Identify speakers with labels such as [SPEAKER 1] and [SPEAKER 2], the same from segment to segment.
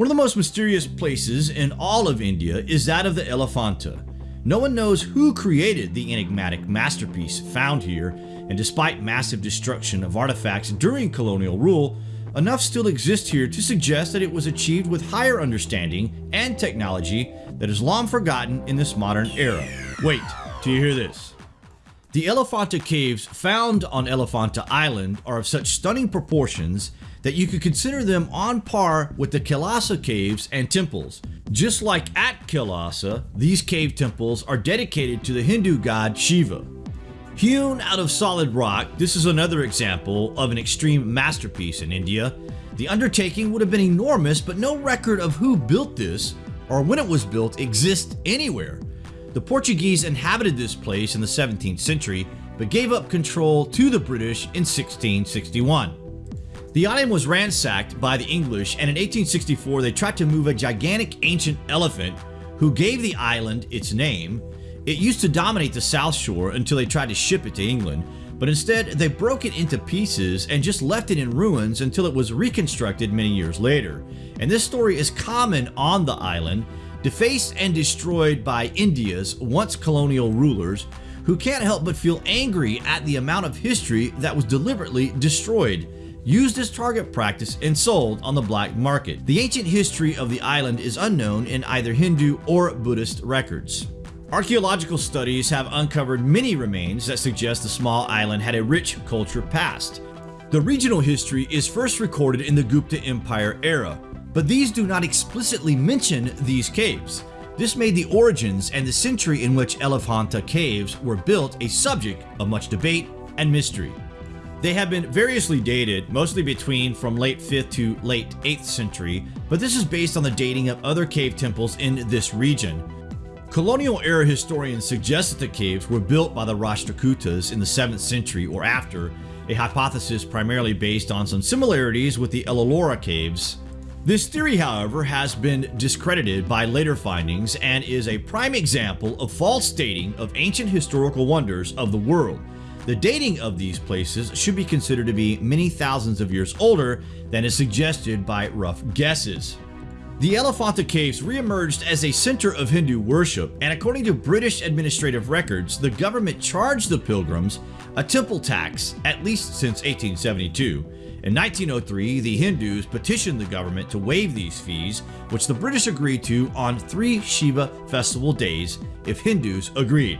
[SPEAKER 1] One of the most mysterious places in all of India is that of the Elephanta. No one knows who created the enigmatic masterpiece found here, and despite massive destruction of artifacts during colonial rule, enough still exists here to suggest that it was achieved with higher understanding and technology that is long forgotten in this modern era. Wait, do you hear this? The Elephanta caves found on Elephanta Island are of such stunning proportions that you could consider them on par with the Kailasa caves and temples. Just like at Kailasa, these cave temples are dedicated to the Hindu god Shiva. Hewn out of solid rock, this is another example of an extreme masterpiece in India. The undertaking would have been enormous, but no record of who built this or when it was built exists anywhere. The Portuguese inhabited this place in the 17th century, but gave up control to the British in 1661. The island was ransacked by the English and in 1864 they tried to move a gigantic ancient elephant who gave the island its name. It used to dominate the south shore until they tried to ship it to England, but instead they broke it into pieces and just left it in ruins until it was reconstructed many years later. And this story is common on the island defaced and destroyed by India's once colonial rulers who can't help but feel angry at the amount of history that was deliberately destroyed, used as target practice and sold on the black market. The ancient history of the island is unknown in either Hindu or Buddhist records. Archaeological studies have uncovered many remains that suggest the small island had a rich culture past. The regional history is first recorded in the Gupta Empire era, but these do not explicitly mention these caves. This made the origins and the century in which Elephanta caves were built a subject of much debate and mystery. They have been variously dated, mostly between from late 5th to late 8th century, but this is based on the dating of other cave temples in this region. Colonial era historians suggest that the caves were built by the Rashtrakutas in the 7th century or after, a hypothesis primarily based on some similarities with the Ellora caves this theory, however, has been discredited by later findings and is a prime example of false dating of ancient historical wonders of the world. The dating of these places should be considered to be many thousands of years older than is suggested by rough guesses. The Elephanta Caves re-emerged as a center of Hindu worship, and according to British administrative records, the government charged the pilgrims a temple tax at least since 1872. In 1903, the Hindus petitioned the government to waive these fees, which the British agreed to on three Shiva festival days if Hindus agreed.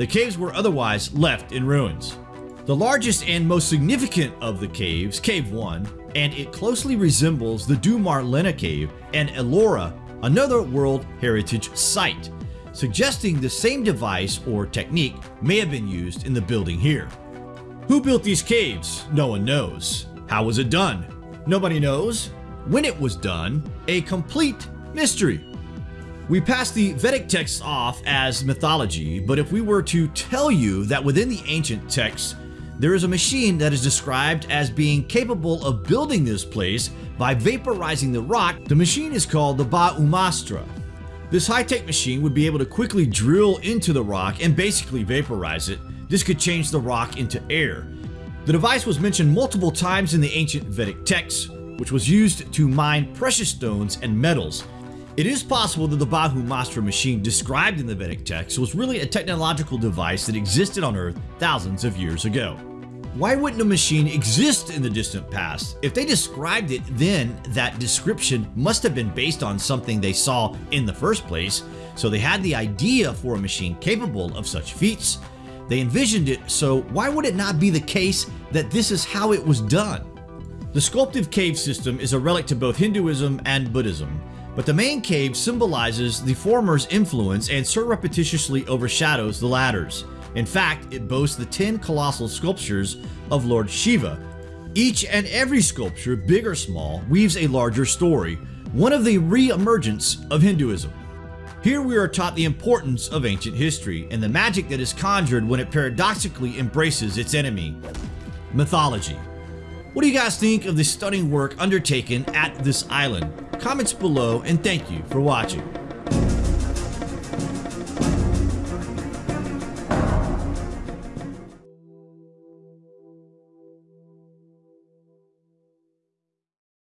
[SPEAKER 1] The caves were otherwise left in ruins. The largest and most significant of the caves, Cave 1, and it closely resembles the Dhumar Lena Cave and Ellora, another World Heritage Site, suggesting the same device or technique may have been used in the building here. Who built these caves? No one knows. How was it done? Nobody knows. When it was done, a complete mystery. We pass the Vedic texts off as mythology, but if we were to tell you that within the ancient texts, there is a machine that is described as being capable of building this place by vaporizing the rock, the machine is called the Bhaumastra. This high-tech machine would be able to quickly drill into the rock and basically vaporize it. This could change the rock into air. The device was mentioned multiple times in the ancient Vedic texts, which was used to mine precious stones and metals. It is possible that the Bhaumastra machine described in the Vedic text was really a technological device that existed on Earth thousands of years ago. Why wouldn't a machine exist in the distant past? If they described it then, that description must have been based on something they saw in the first place, so they had the idea for a machine capable of such feats, they envisioned it, so why would it not be the case that this is how it was done? The sculptive cave system is a relic to both Hinduism and Buddhism, but the main cave symbolizes the former's influence and surreptitiously overshadows the latter's. In fact, it boasts the 10 colossal sculptures of Lord Shiva. Each and every sculpture, big or small, weaves a larger story, one of the re-emergence of Hinduism. Here we are taught the importance of ancient history and the magic that is conjured when it paradoxically embraces its enemy, mythology. What do you guys think of the stunning work undertaken at this island? Comments below and thank you for watching.